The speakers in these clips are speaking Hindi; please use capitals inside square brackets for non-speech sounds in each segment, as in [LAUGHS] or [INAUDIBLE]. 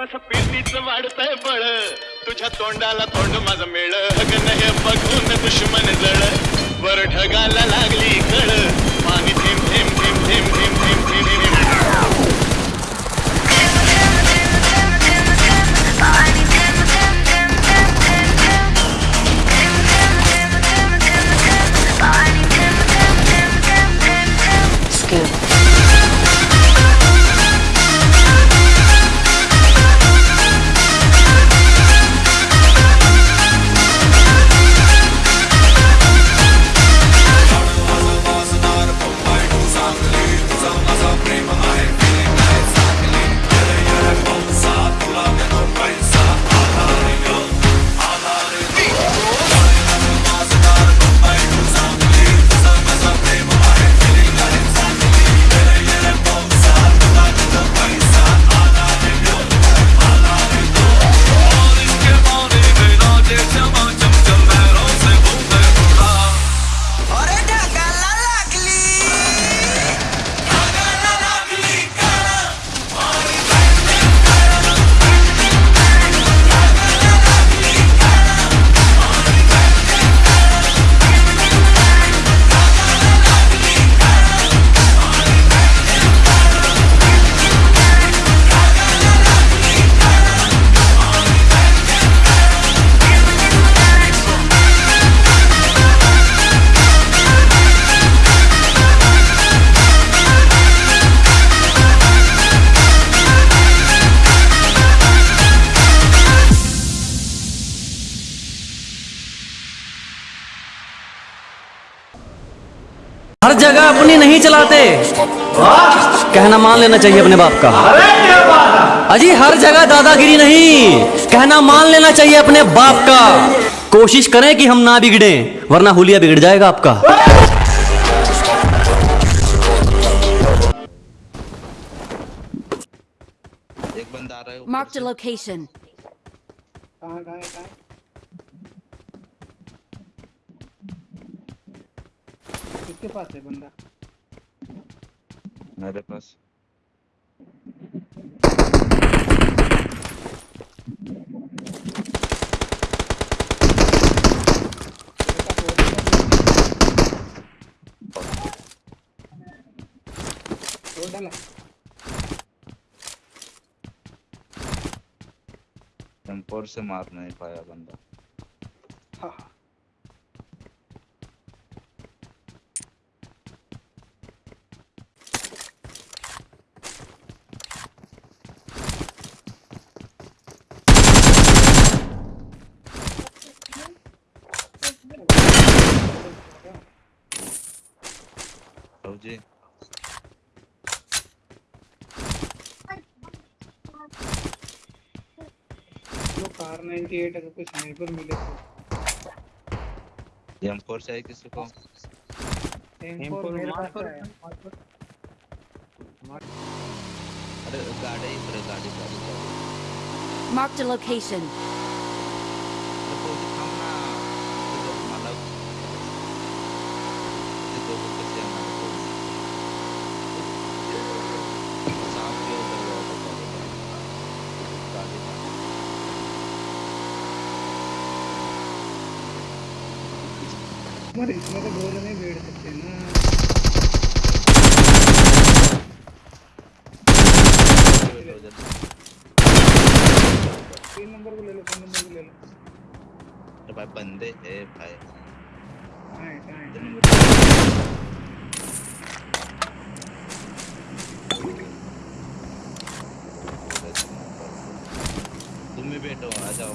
तस घुटमळ तसं वाढतंय बळ. तुझ्या तोंडाला तोंड माझं मेळ गण हे बघून दुश्मन जळ. वर ढगाला लागली कळ. जगह अपनी नहीं चलाते। कहना मान लेना चाहिए अपने बाप का। अजी हर जगह दादागिरी नहीं। कहना मान लेना चाहिए अपने बाप का। कोशिश करें कि हम ना बिगड़े वरना हुलिया बिगड़ जाएगा आपका। एक बंदा आ रहा है ऊपर Marked a location. कहाँ कहाँ कहाँ? किसके पास है बंदा? मेरे पास। डाला से मार नहीं पाया बंदा। हाँ। कार 98 अगर कुछ स्नाइपर मिले तो। एम्पोर चाहिए किसी को? M4 मेरे पास है। अरे गाड़ी है, गाड़ी गाड़ी गाड़ी। Marked a location. इसमें तो दो जने बैठ सकते ना। तीन नंबर को ले लो तीन नंबर को ले लो। अरे भाई बंदे है भाई। तुम भी बैठो आ जाओ।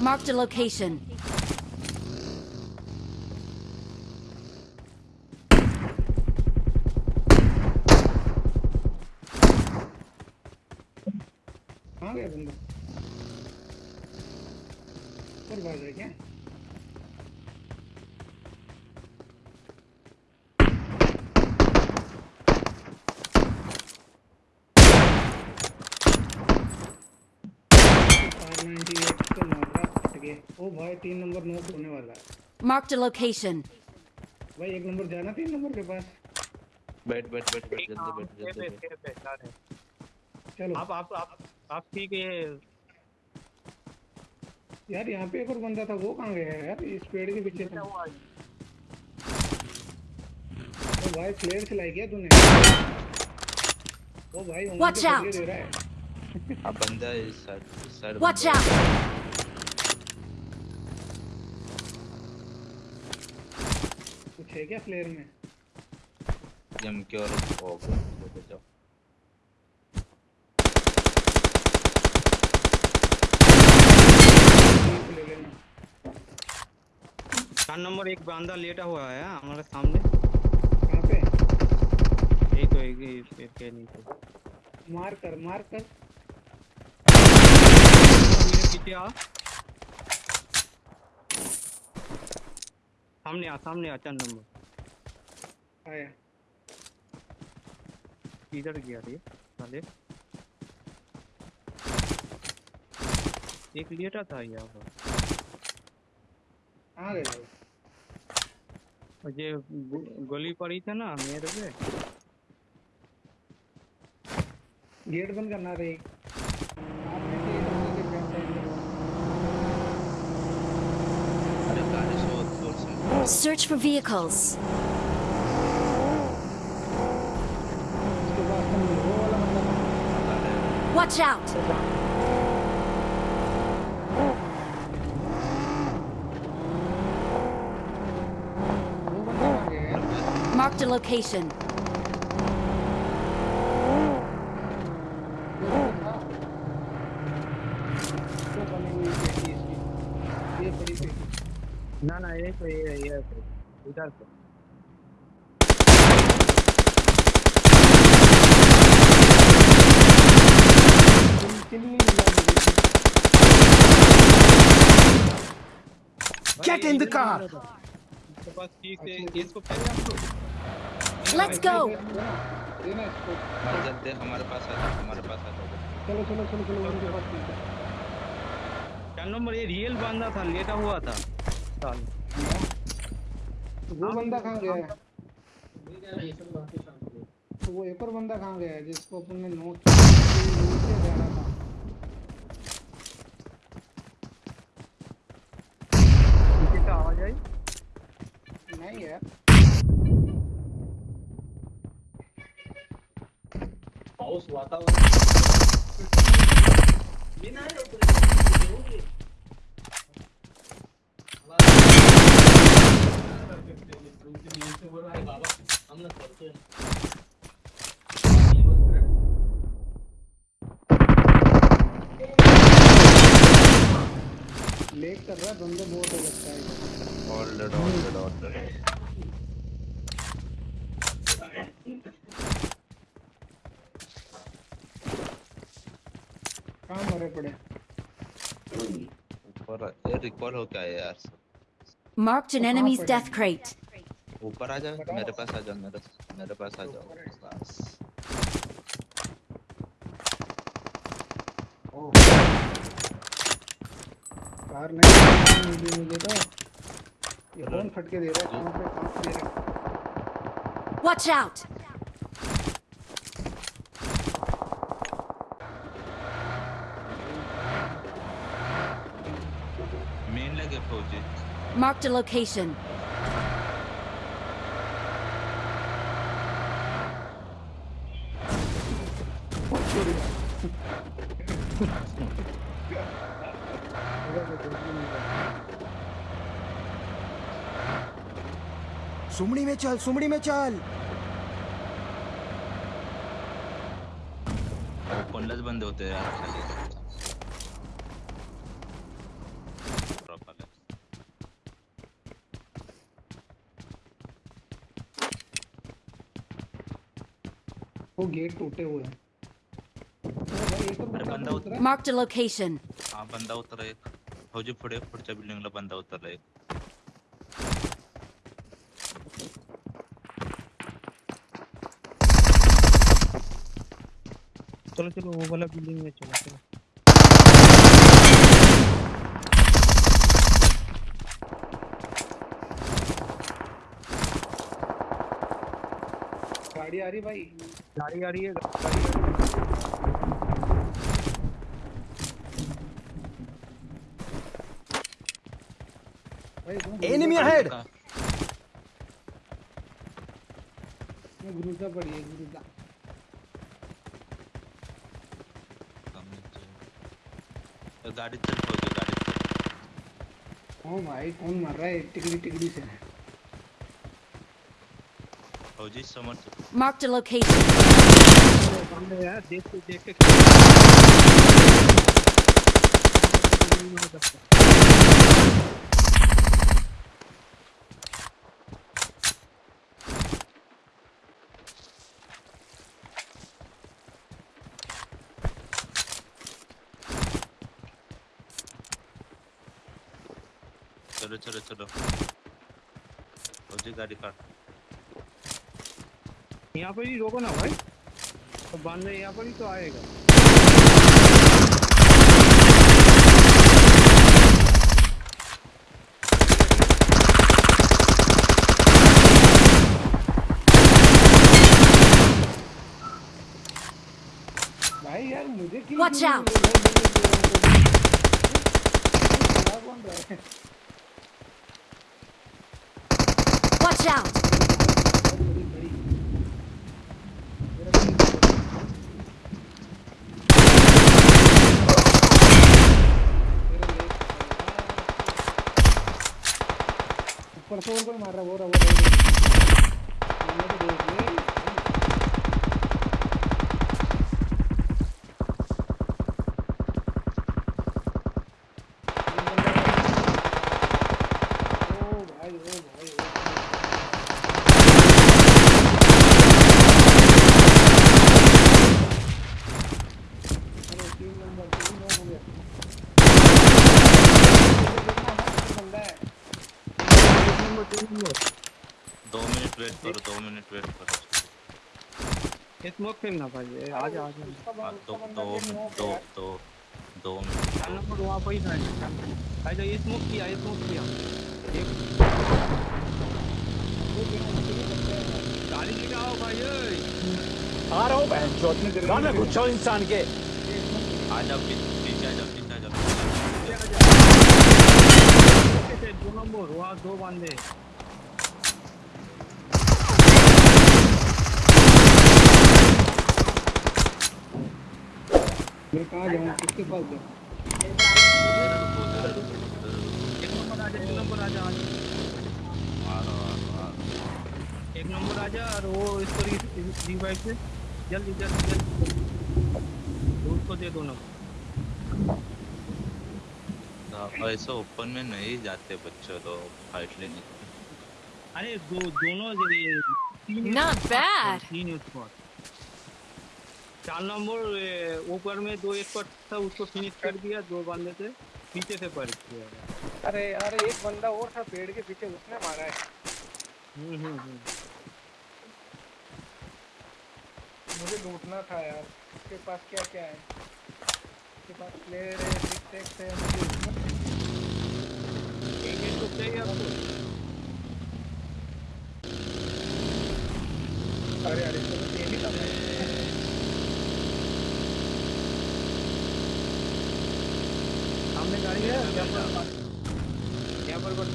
Marked a location. कहाँ गया बंदा ऊपर भाग रहे क्या कार 98 तो मार रहा फट ओ भाई तीन नंबर नोट होने वाला है। Marked a location. भाई एक नंबर जाना तीन नंबर के पास? बैठ बैठ बैठ बैठ जल्दी बैठ जल्दी बैठ चलो। आप आप आप आप ठीक है। यार यहाँ पे एक और बंदा था वो कहाँ गया है यार? इस पेड़ के पीछे था। ओ भाई फ्लेयर चलाई गया तूने? ओ भाई दे रहा है। [LAUGHS] अब बंदा इस साइड इस साइड Watch बंदा है। out! कुछ क्या फ्लेयर में? एम के और ओ हो जाओ ठीक ले लेना चार नंबर एक बंदा लेटा हुआ है हमारे सामने। कहाँ पे? यही तो एक ही पेड़ के नीचे मार कर मार कर। मेरे पीछे आ सामने आ सामने आ चार नंबर। आया। किधर गया रे साले। एक लेटा था यहाँ पर। गया। वो? ये गोली पड़ी थी ना मेरे पे। गेट बंद करना रे। Search for vehicles. Watch out! Marked a location. ना ना ये तो ये ये इधर से। Get in the car. इसके पास ठीक है इसको पहले हम लोग Let's go! हमारे पास आ हमारे पास आ चलो चलो चलो चलो नंबर ये रियल बंदा था लेटा हुआ था। साल तो वो बंदा कहाँ गया है? तो वो एक और बंदा कहाँ गया है जिसको अपन ने नोट नीचे जा रहा था। पीछे से आवाज़ आई नहीं। यार लेट कर रहा है बंदे बहुत हो लगता है all dead all dead all dead कहाँ मरे पड़े ऊपर ये रिकॉल हो क्या है यार Marked an enemy's death crate. ऊपर आ जाओ मेरे पास आ जाओ मेरे मेरे पास आ जाओ बस कार नहीं मिली मुझे तो। ये कौन फटके दे रहा है कहाँ पे कहाँ दे रहा है? Watch out! मेन लगे फौजी। Marked a location. सुमड़ी में चल सुमड़ी में चल बंद होते आलाय. वो गेट टूटे हुए हैं बंदा बंदा उत- उतरा है। Marked a location. हा बंदा उतरा एक फौजी पुढे पुढच्या बिल्डिंगला बंदा उतरला एक चलो चलो वो वाला बिल्डिंग में चलो चलो। गाड़ी आ रही भाई। गाड़ी आ रही है गाड़ी आ रही है। Enemy ahead! पड़ी है गुरुजा कमी तो- तो गाड़ी चल फौजी गाड़ी चल। ओ भाई कौन मर रहा है? टिकड़ी टिकड़ी से। फौजी जी समझ मार्क द लोकेशन यार देख के देख के। चलो चलो चलो। फौजी गाड़ी काट यहाँ पर ही रोको ना भाई। तो बांधे यहाँ पर ही तो आएगा। भाई यार मुझे क्यों Watch out! खड़ा कौन रहा है? Watch out! ऊपर से और मार रहा वो रहा स्मोक फेंकना भाई ये आ जा आ जा दो दो दो दो दो चार नंबर वहाँ पर ही था भाई तो ये स्मोक किया ये स्मोक किया। एक वो। गाड़ी लेके आओ भाई ओए। आ रहा हूँ बहन कहाँ में घुसा हूँ। इंसान के। आ पी- पीछे आ जाओ पीछे आ कैसे दो नंबर वहाँ दो बंदे। मैं कहाँ जाऊँ किसके पास जाऊँ एक नंबर आ जा एक नंबर आ जा आ जा। आ रहा आ रहा, आ रहा एक नंबर आ और वो इसको रिवाइव से जल्दी जल्दी जल्दी तो उसको दे दो नंबर तो ऐसे ओपन में नहीं जाते बच्चे लोग फाइट लेने अरे दो दोनों जगह तीन Not bad. तीन स्पॉट चार नंबर ऊपर में दो स्पॉट था उसको फिनिश कर दिया दो बंदे थे पीछे से पर किया अरे अरे एक बंदा और था पेड़ के पीछे उसने मारा है। हम्म हम्म हम्म। मुझे लूटना था यार उसके पास क्या क्या है? उसके पास प्लेयर है टिक टैक्स है मुझे एक एक तो चाहिए आपको। अरे अरे चलो ये भी करना है सामने गाड़ी है यहाँ पर बस।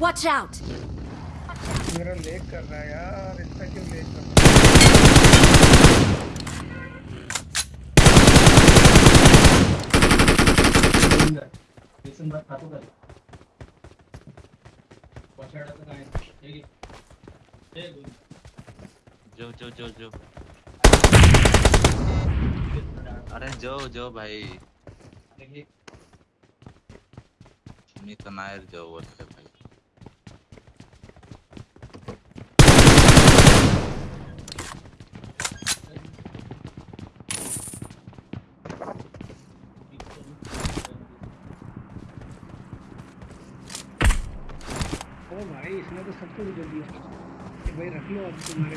Watch out! मेरा लेग कर रहा है यार इसका क्यों लेग कर रहा है जो जो जो जो। अरे जो जो भाई। मी तर नाही रे जो बोलते भाई। अरे भाई, इसने तो सब कुछ दे दिया कि भाई रख लो अब तुम्हारे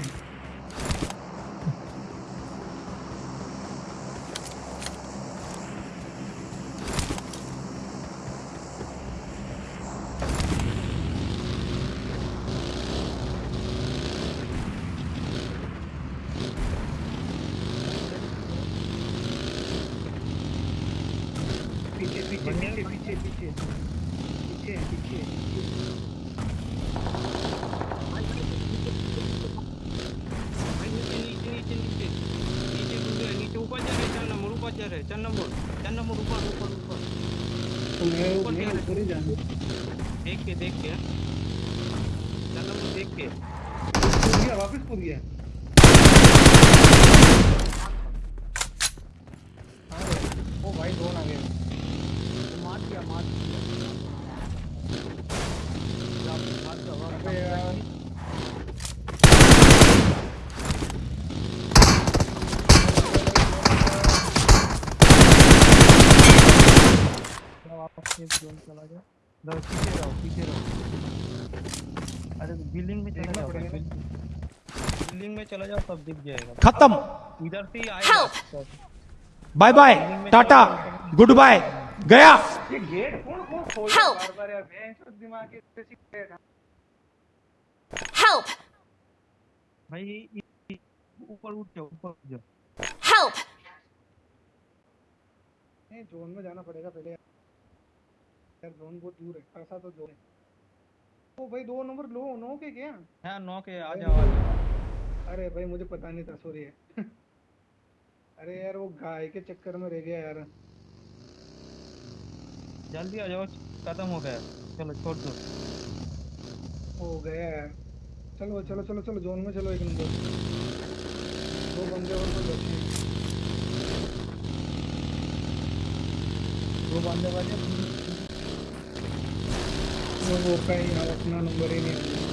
पीछे पीछे पीछे पीछे पीछे पीछे पीछे भाई नीचे नीचे नीचे नीचे नीचे कूद गए नीचे ऊपर जा रहे चार रहे चार नंबर चार नंबर ऊपर ऊपर ऊपर ऊपर ही जाऊँ देख के देख के चार नंबर देख के कूद गया वापस कूद गया हाँ ओ भाई ड्रोन आ गया। मार दिया मार दिया अबे यार चला गया। इधर पीछे रहो पीछे रहो। अरे बिल्डिंग में चला जाओ बिल्डिंग में चला जाओ सब दिख जाएगा। खत्म। इधर से ही आएगा। Bye bye tata good bye गया। ये गेट कौन कौन खोल Help! बार बार यार बेंच और दिमाग के किसी गेट Help! भाई इ- इ- ऊपर उठ जाओ ऊपर उठ जाओ। Help! नहीं जोन में जाना पड़ेगा पहले। यार जोन बहुत दूर है खासा तो जोन है ओ भाई दो नंबर लो नो के क्या? हाँ नौ के आ जाओ आ जाओ। अरे भाई मुझे पता नहीं था सॉरी [LAUGHS] अरे यार वो गाय के चक्कर में रह गया यार। जल्दी आ जाओ खत्म हो गया। चलो छोड़ दो। हो गया यार। चलो चलो चलो चलो जोन में चलो एक नंबर। दो बंदे और कोई बचे दो बंदे बचे। वो वो कहीं यार अपना नंबर ही नहीं है।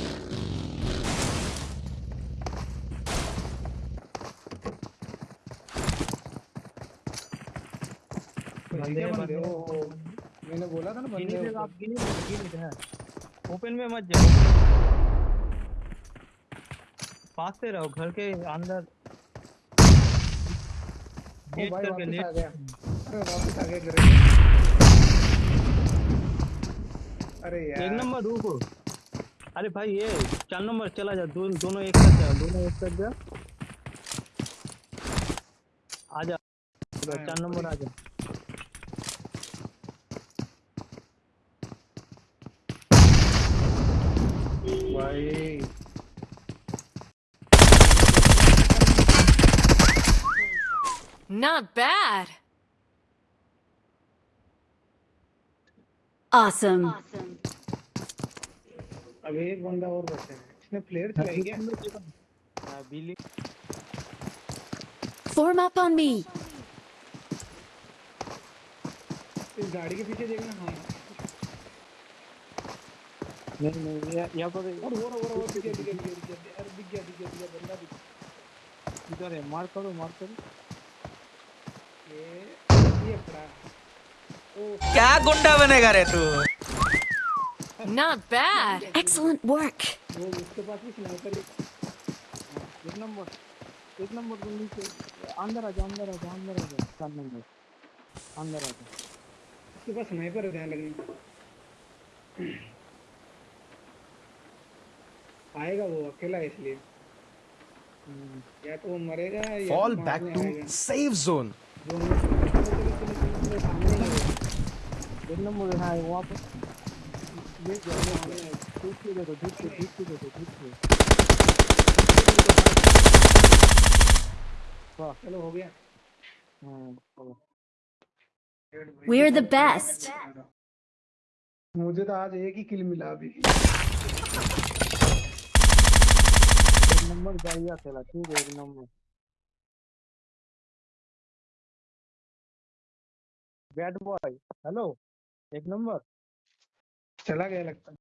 बंदे बंदे। मैंने बोला था ना बंदे आप गिनी गिनी है। ओपन में मत जाओ। पास से रहो घर के अंदर। गेट करके गया। अरे वापस आ गया अरे एक यार। नंबर रुको। अरे भाई ये चार नंबर चला जा। दो, दोनों एक साथ जाओ दोनों एक साथ जाओ आ जा। चार नंबर आ जा। भाई। Not bad. Awesome. Awesome. अब एक बंदा और बचा है। इसने प्लेयर चलाई क्या? हाँ, बिल्ली Form up on me. इस गाड़ी के पीछे देखना हाँ। नहीं नहीं यहाँ- यहाँ पर और वो वो वो दिख गया दिख गया दिख गया, दिख गया अरे दिख गया दिख गया बंदा दिख गया। इधर है मार करो मार करो। ये ये पड़ा ओ क्या गुंडा बनेगा रे तू? Not bad. Excellent work. वो उसके पास भी स्नाइपर एक नंबर एक नंबर बिल्ली से अंदर आ जा अंदर आ जा अंदर आ जा चार नंबर अंदर आ जा उसके पास स्नाइपर है ध्यान लगना आएगा वो अकेला है इसलिए या तो वो मरेगा या फॉल तो बैक मारने टू आएगा। सेफ़ जोन जो मैं- चलो, चलो, चलो, चलो, चलो, सामने ही है चलो हाँ We're the best. मुझे तो आज एक ही किल मिला अभी। नंबर बढ़िया खेला ठीक है, एक नंबर। बैट बॉय हेलो एक नंबर। चला गया लगता है